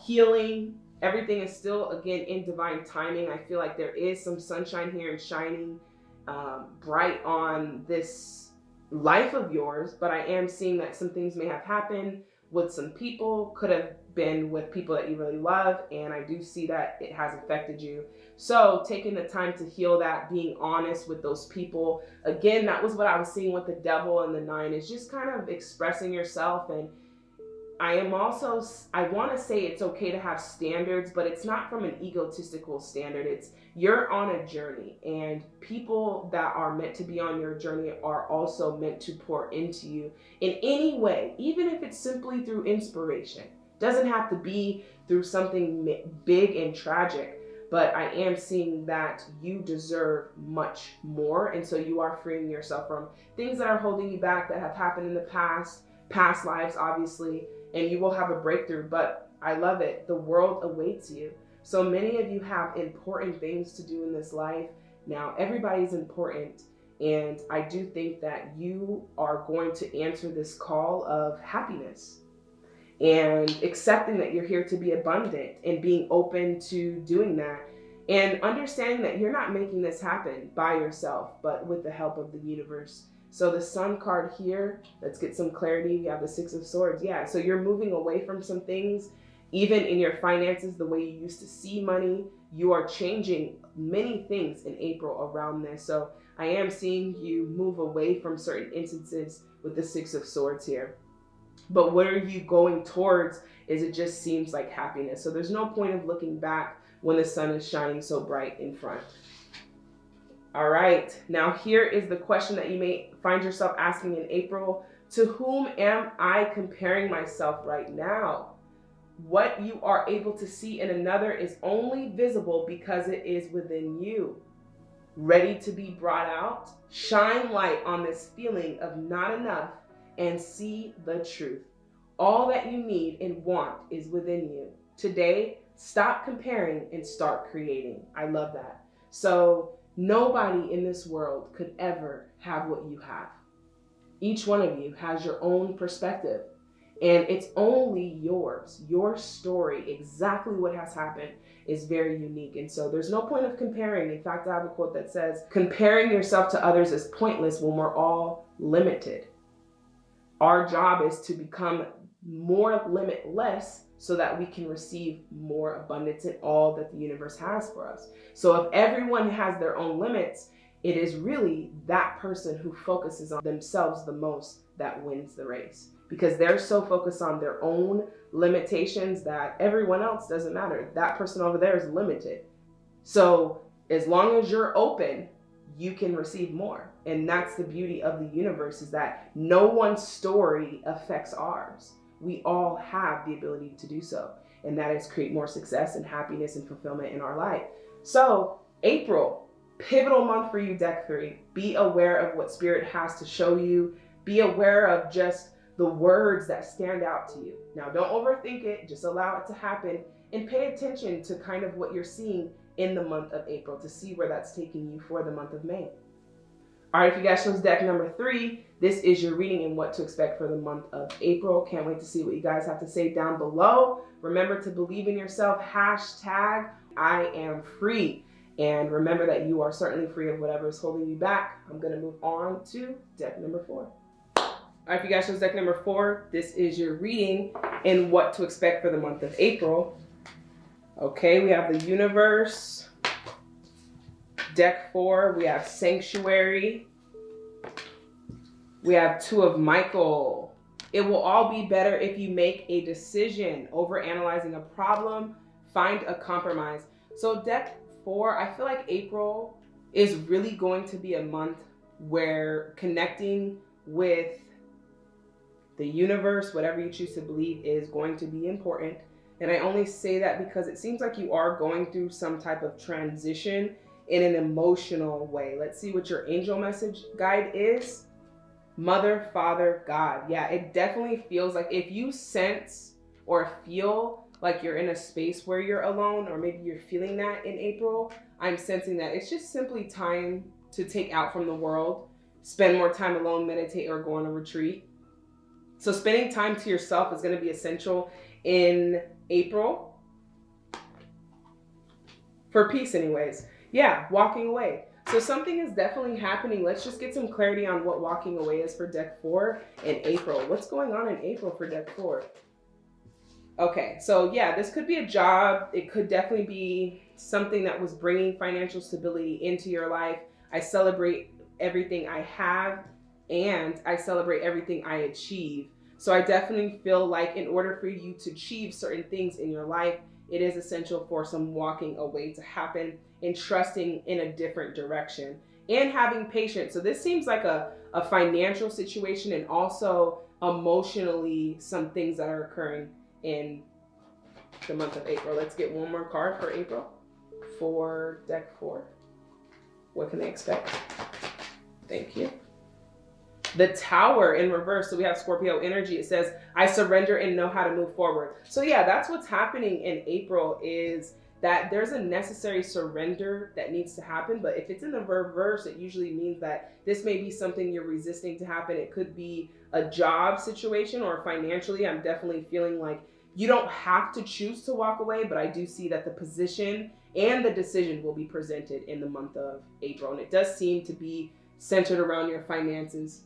healing. Everything is still, again, in divine timing. I feel like there is some sunshine here and shining um, bright on this life of yours, but I am seeing that some things may have happened with some people, could have been with people that you really love, and I do see that it has affected you. So taking the time to heal that, being honest with those people. Again, that was what I was seeing with the devil and the nine is just kind of expressing yourself. And I am also, I want to say it's okay to have standards, but it's not from an egotistical standard. It's you're on a journey and people that are meant to be on your journey are also meant to pour into you in any way, even if it's simply through inspiration. Doesn't have to be through something big and tragic but I am seeing that you deserve much more. And so you are freeing yourself from things that are holding you back that have happened in the past, past lives, obviously, and you will have a breakthrough. But I love it. The world awaits you. So many of you have important things to do in this life. Now, everybody's important. And I do think that you are going to answer this call of happiness and accepting that you're here to be abundant and being open to doing that and understanding that you're not making this happen by yourself but with the help of the universe so the sun card here let's get some clarity. You have the six of swords. Yeah so you're moving away from some things. Even in your finances the way you used to see money you are changing many things in april around this. So i am seeing you move away from certain instances with the six of swords here. But what are you going towards is it just seems like happiness. So there's no point of looking back when the sun is shining so bright in front. All right, now here is the question that you may find yourself asking in April. To whom am I comparing myself right now? What you are able to see in another is only visible because it is within you. ready to be brought out, shine light on this feeling of not enough and see the truth. All that you need and want is within you. Today, stop comparing and start creating. I love that. So, nobody in this world could ever have what you have. Each one of you has your own perspective, and it's only yours. Your story, exactly what has happened, is very unique. And so there's no point of comparing. In fact, I have a quote that says, Comparing yourself to others is pointless when we're all limited. Our job is to become more limitless so that we can receive more abundance in all that the universe has for us. So if everyone has their own limits, it is really that person who focuses on themselves the most that wins the race because they're so focused on their own limitations that everyone else doesn't matter. That person over there is limited. So as long as you're open, you can receive more. And that's the beauty of the universe is that no one's story affects ours. We all have the ability to do so. And that is create more success and happiness and fulfillment in our life. So April, pivotal month for you, deck three. Be aware of what spirit has to show you. Be aware of just the words that stand out to you. Now, don't overthink it, just allow it to happen and pay attention to kind of what you're seeing in the month of April to see where that's taking you for the month of May. All right, if you guys chose deck number three, this is your reading and what to expect for the month of April. Can't wait to see what you guys have to say down below. Remember to believe in yourself, hashtag I am free. And remember that you are certainly free of whatever is holding you back. I'm gonna move on to deck number four. All right, if you guys chose deck number four, this is your reading and what to expect for the month of April. Okay, we have the universe. Deck four, we have sanctuary. We have two of Michael. It will all be better if you make a decision over analyzing a problem, find a compromise. So deck four, I feel like April is really going to be a month where connecting with the universe, whatever you choose to believe, is going to be important. And I only say that because it seems like you are going through some type of transition in an emotional way. Let's see what your angel message guide is. Mother, Father, God. Yeah, it definitely feels like if you sense or feel like you're in a space where you're alone, or maybe you're feeling that in April, I'm sensing that it's just simply time to take out from the world, spend more time alone, meditate, or go on a retreat so spending time to yourself is going to be essential in April. For peace anyways. Yeah, walking away. So something is definitely happening. Let's just get some clarity on what walking away is for deck four in April. What's going on in April for deck four? Okay, so yeah, this could be a job. It could definitely be something that was bringing financial stability into your life. I celebrate everything I have and I celebrate everything I achieve. So I definitely feel like in order for you to achieve certain things in your life, it is essential for some walking away to happen and trusting in a different direction and having patience. So this seems like a, a financial situation and also emotionally some things that are occurring in the month of April. Let's get one more card for April for deck four. What can they expect? Thank you the tower in reverse. So we have Scorpio energy. It says, I surrender and know how to move forward. So yeah, that's what's happening in April is that there's a necessary surrender that needs to happen. But if it's in the reverse, it usually means that this may be something you're resisting to happen. It could be a job situation or financially. I'm definitely feeling like you don't have to choose to walk away, but I do see that the position and the decision will be presented in the month of April. And it does seem to be centered around your finances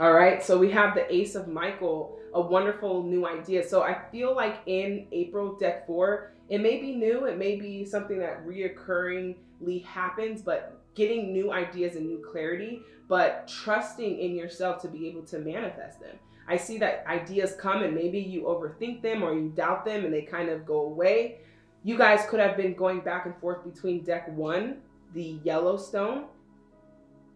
all right, so we have the Ace of Michael, a wonderful new idea. So I feel like in April deck four, it may be new, it may be something that reoccurringly happens, but getting new ideas and new clarity, but trusting in yourself to be able to manifest them. I see that ideas come and maybe you overthink them or you doubt them and they kind of go away. You guys could have been going back and forth between deck one, the Yellowstone,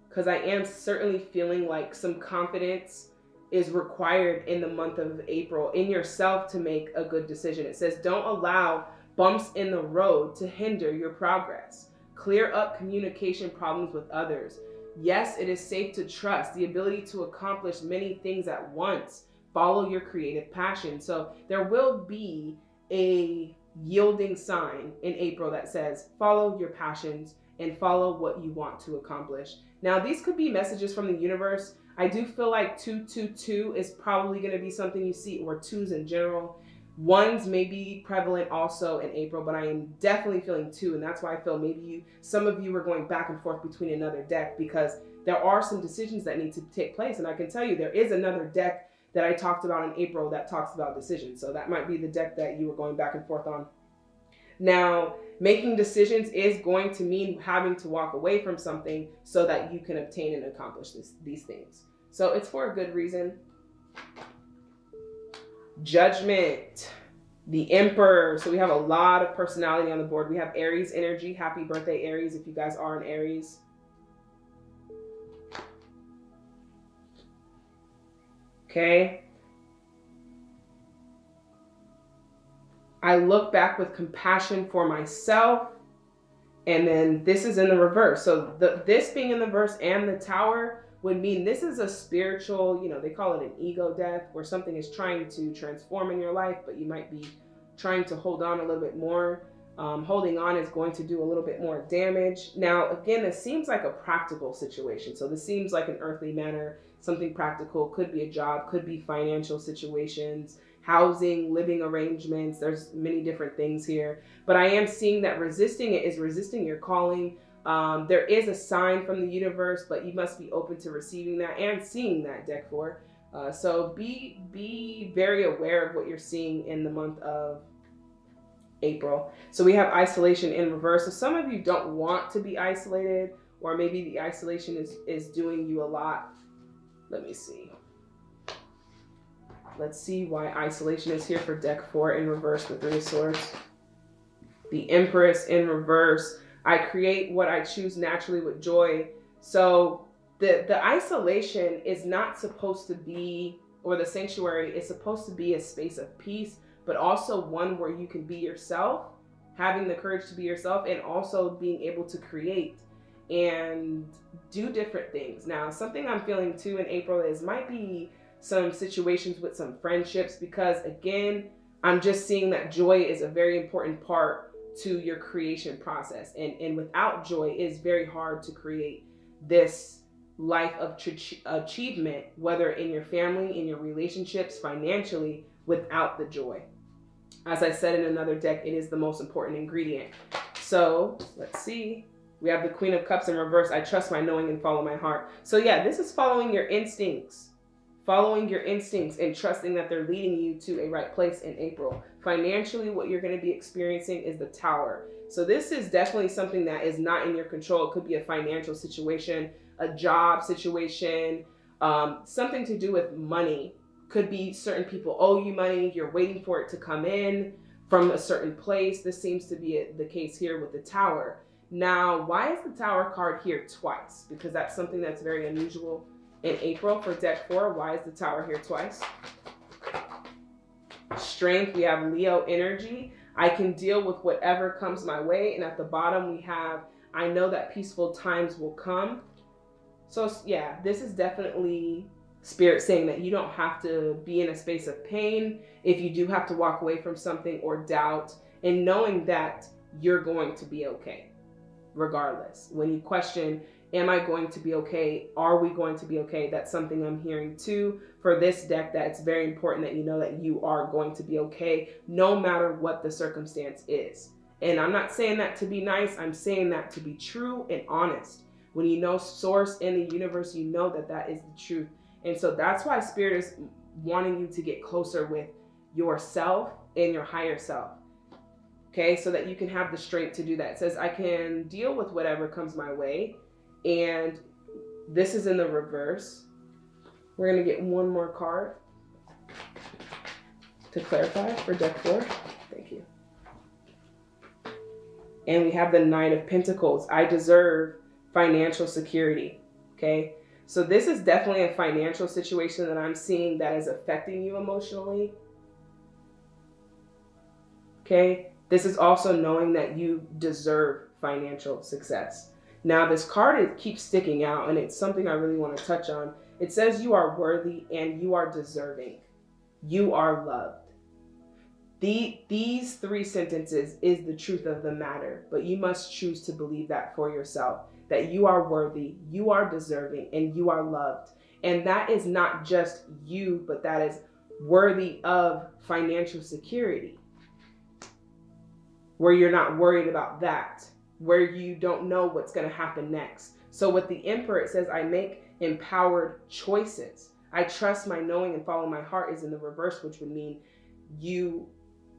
because I am certainly feeling like some confidence is required in the month of April in yourself to make a good decision. It says, don't allow bumps in the road to hinder your progress. clear up communication problems with others. Yes, it is safe to trust the ability to accomplish many things at once. Follow your creative passion. So there will be a yielding sign in April that says, follow your passions and follow what you want to accomplish. Now, these could be messages from the universe. I do feel like 222 is probably going to be something you see, or twos in general. Ones may be prevalent also in April, but I am definitely feeling two, and that's why I feel maybe you, some of you are going back and forth between another deck because there are some decisions that need to take place. And I can tell you there is another deck that I talked about in April that talks about decisions. So that might be the deck that you were going back and forth on. Now, making decisions is going to mean having to walk away from something so that you can obtain and accomplish this, these things. So it's for a good reason. Judgment, the Emperor. So we have a lot of personality on the board. We have Aries energy. Happy birthday, Aries, if you guys are an Aries. Okay. I look back with compassion for myself. And then this is in the reverse. So the, this being in the verse and the tower would mean this is a spiritual, you know, they call it an ego death where something is trying to transform in your life, but you might be trying to hold on a little bit more. Um, holding on is going to do a little bit more damage. Now, again, this seems like a practical situation. So this seems like an earthly manner, something practical, could be a job, could be financial situations, housing, living arrangements. There's many different things here. But I am seeing that resisting it is resisting your calling, um, there is a sign from the universe, but you must be open to receiving that and seeing that deck four. Uh, so be be very aware of what you're seeing in the month of April. So we have isolation in reverse. So some of you don't want to be isolated, or maybe the isolation is is doing you a lot. Let me see. Let's see why isolation is here for deck four in reverse with Three Swords. The Empress in reverse. I create what I choose naturally with joy. So the the isolation is not supposed to be or the sanctuary is supposed to be a space of peace, but also one where you can be yourself, having the courage to be yourself and also being able to create and do different things. Now, something I'm feeling too in April is might be some situations with some friendships because again, I'm just seeing that joy is a very important part to your creation process. And, and without joy, it's very hard to create this life of achievement, whether in your family, in your relationships, financially, without the joy. As I said in another deck, it is the most important ingredient. So let's see. We have the Queen of Cups in reverse. I trust my knowing and follow my heart. So yeah, this is following your instincts following your instincts and trusting that they're leading you to a right place in April. Financially, what you're going to be experiencing is the tower. So this is definitely something that is not in your control. It could be a financial situation, a job situation, um, something to do with money. Could be certain people owe you money. You're waiting for it to come in from a certain place. This seems to be the case here with the tower. Now, why is the tower card here twice? Because that's something that's very unusual in April for deck four. Why is the tower here twice? Strength, we have Leo energy. I can deal with whatever comes my way. And at the bottom, we have, I know that peaceful times will come. So yeah, this is definitely spirit saying that you don't have to be in a space of pain if you do have to walk away from something or doubt and knowing that you're going to be okay regardless. When you question, am I going to be okay? Are we going to be okay? That's something I'm hearing too for this deck that it's very important that you know that you are going to be okay no matter what the circumstance is. And I'm not saying that to be nice, I'm saying that to be true and honest. When you know source in the universe, you know that that is the truth. And so that's why spirit is wanting you to get closer with yourself and your higher self. Okay, so that you can have the strength to do that. It says, I can deal with whatever comes my way and this is in the reverse. We're gonna get one more card to clarify for deck four. Thank you. And we have the Nine of Pentacles. I deserve financial security, okay? So this is definitely a financial situation that I'm seeing that is affecting you emotionally. Okay? This is also knowing that you deserve financial success. Now, this card it keeps sticking out, and it's something I really want to touch on. It says you are worthy and you are deserving. You are loved. The, these three sentences is the truth of the matter, but you must choose to believe that for yourself that you are worthy, you are deserving, and you are loved. And that is not just you, but that is worthy of financial security, where you're not worried about that, where you don't know what's going to happen next. So, with the Emperor, it says, I make empowered choices. I trust my knowing and follow my heart is in the reverse, which would mean you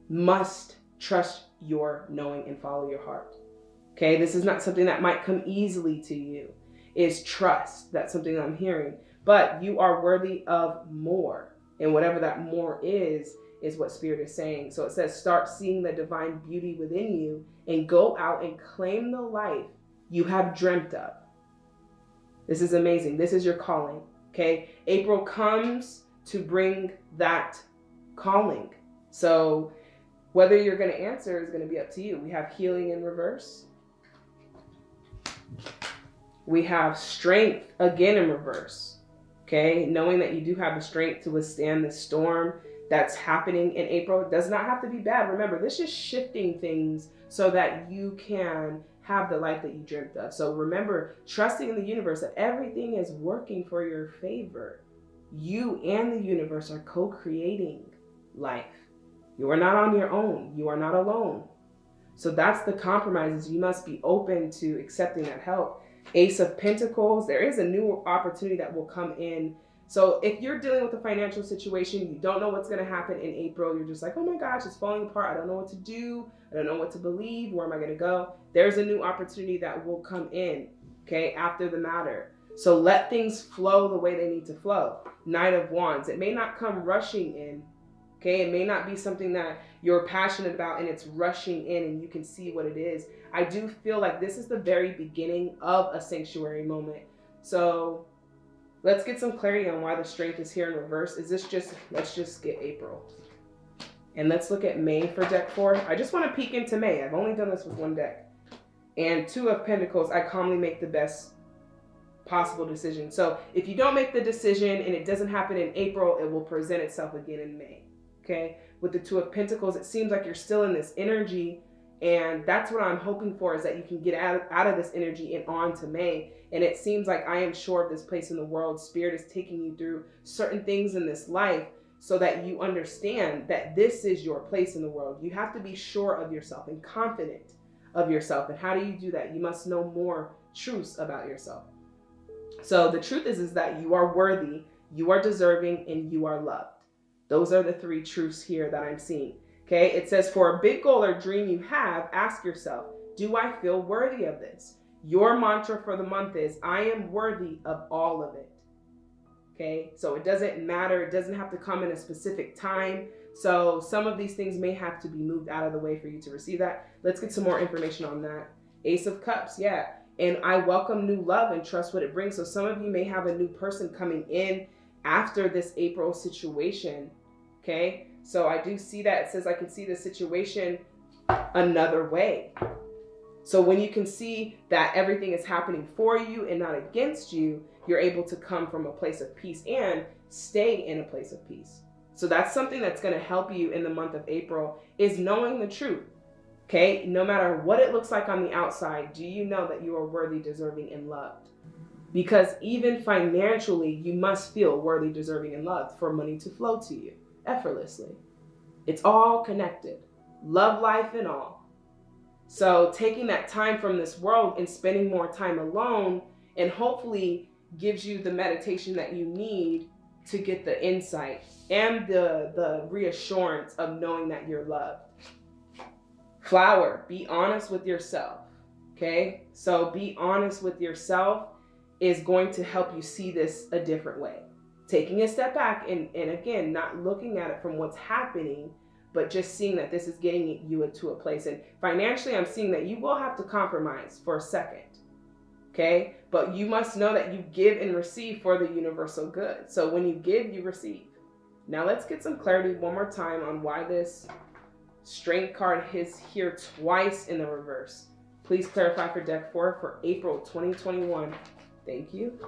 must trust your knowing and follow your heart. Okay, this is not something that might come easily to you. Is trust. That's something I'm hearing. But you are worthy of more. And whatever that more is, is what Spirit is saying. So it says, start seeing the divine beauty within you and go out and claim the life you have dreamt of. This is amazing. This is your calling. Okay. April comes to bring that calling. So whether you're going to answer is going to be up to you. We have healing in reverse. We have strength again in reverse. Okay. Knowing that you do have the strength to withstand the storm that's happening in April it does not have to be bad. Remember, this is shifting things so that you can have the life that you dreamt of. So remember, trusting in the universe that everything is working for your favor. You and the universe are co creating life. You are not on your own, you are not alone. So that's the compromises. You must be open to accepting that help. Ace of Pentacles, there is a new opportunity that will come in so if you're dealing with a financial situation, you don't know what's going to happen in April, you're just like, oh my gosh, it's falling apart. I don't know what to do. I don't know what to believe. Where am I going to go? There's a new opportunity that will come in, okay, after the matter. So let things flow the way they need to flow. Knight of Wands. It may not come rushing in, okay? It may not be something that you're passionate about and it's rushing in and you can see what it is. I do feel like this is the very beginning of a sanctuary moment. So Let's get some clarity on why the strength is here in reverse. Is this just, let's just get April. And let's look at May for deck four. I just want to peek into May. I've only done this with one deck. And two of Pentacles, I calmly make the best possible decision. So if you don't make the decision and it doesn't happen in April, it will present itself again in May. Okay. With the two of Pentacles, it seems like you're still in this energy and that's what I'm hoping for is that you can get out, out of this energy and on to May. And it seems like I am sure of this place in the world. Spirit is taking you through certain things in this life so that you understand that this is your place in the world. You have to be sure of yourself and confident of yourself. And how do you do that? You must know more truths about yourself. So the truth is, is that you are worthy, you are deserving, and you are loved. Those are the three truths here that I'm seeing. Okay, it says, for a big goal or dream you have, ask yourself, do I feel worthy of this? Your mantra for the month is, I am worthy of all of it. Okay, so it doesn't matter, it doesn't have to come in a specific time. So some of these things may have to be moved out of the way for you to receive that. Let's get some more information on that. Ace of Cups, yeah. And I welcome new love and trust what it brings. So some of you may have a new person coming in after this April situation. Okay, so I do see that. It says I can see the situation another way. So when you can see that everything is happening for you and not against you, you're able to come from a place of peace and stay in a place of peace. So that's something that's going to help you in the month of April is knowing the truth. Okay? No matter what it looks like on the outside, do you know that you are worthy, deserving, and loved? Because even financially, you must feel worthy, deserving, and loved for money to flow to you effortlessly. It's all connected, love life and all. So taking that time from this world and spending more time alone and hopefully gives you the meditation that you need to get the insight and the, the reassurance of knowing that you're loved. Flower, be honest with yourself. Okay? So be honest with yourself is going to help you see this a different way taking a step back and, and again, not looking at it from what's happening, but just seeing that this is getting you into a place. And financially, I'm seeing that you will have to compromise for a second. Okay. But you must know that you give and receive for the universal good. So when you give, you receive. Now let's get some clarity one more time on why this strength card is here twice in the reverse. Please clarify for deck four for April 2021. Thank you.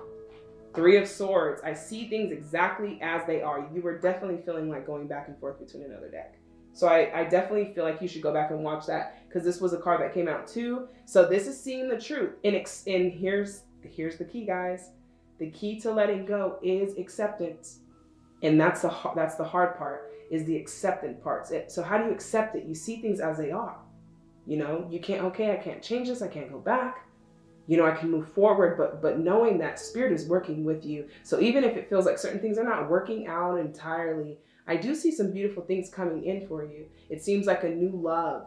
Three of Swords. I see things exactly as they are. You were definitely feeling like going back and forth between another deck. So I, I definitely feel like you should go back and watch that because this was a card that came out too. So this is seeing the truth. And, ex- and here's here's the key, guys. The key to letting go is acceptance, and that's the that's the hard part is the acceptance part. So how do you accept it? You see things as they are. You know, you can't. Okay, I can't change this. I can't go back you know i can move forward but but knowing that spirit is working with you. So even if it feels like certain things are not working out entirely i do see some beautiful things coming in for you. It seems like a new love.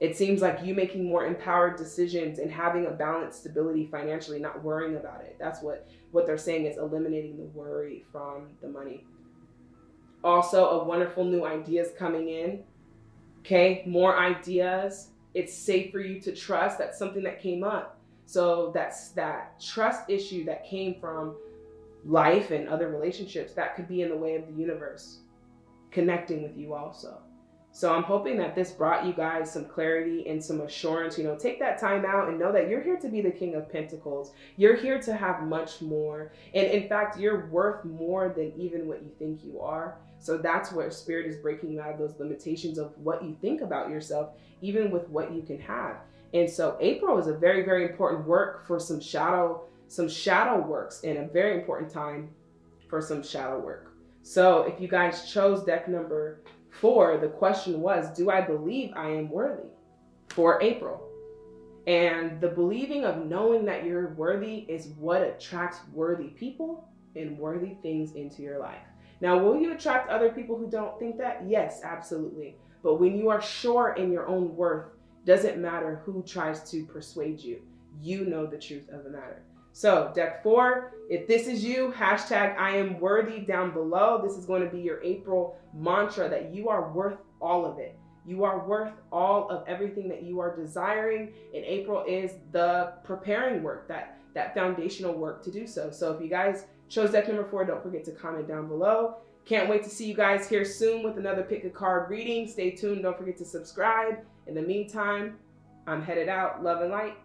It seems like you making more empowered decisions and having a balanced stability financially not worrying about it. That's what what they're saying is eliminating the worry from the money. Also a wonderful new ideas coming in. Okay more ideas. It's safe for you to trust that's something that came up so that's that trust issue that came from life and other relationships that could be in the way of the universe connecting with you also. So I'm hoping that this brought you guys some clarity and some assurance. You know, take that time out and know that you're here to be the King of Pentacles. You're here to have much more. And in fact, you're worth more than even what you think you are. So that's where spirit is breaking out of those limitations of what you think about yourself, even with what you can have. And so April is a very, very important work for some shadow, some shadow works and a very important time for some shadow work. So if you guys chose deck number four, the question was, do I believe I am worthy for April? And the believing of knowing that you're worthy is what attracts worthy people and worthy things into your life. Now, will you attract other people who don't think that? Yes, absolutely. But when you are sure in your own worth, doesn't matter who tries to persuade you. You know the truth of the matter. So, deck four, if this is you, hashtag I am worthy down below. This is going to be your April mantra that you are worth all of it. You are worth all of everything that you are desiring. And April is the preparing work, that, that foundational work to do so. So, if you guys chose deck number four, don't forget to comment down below. Can't wait to see you guys here soon with another pick a card reading. Stay tuned. Don't forget to subscribe. In the meantime, I'm headed out. Love and light.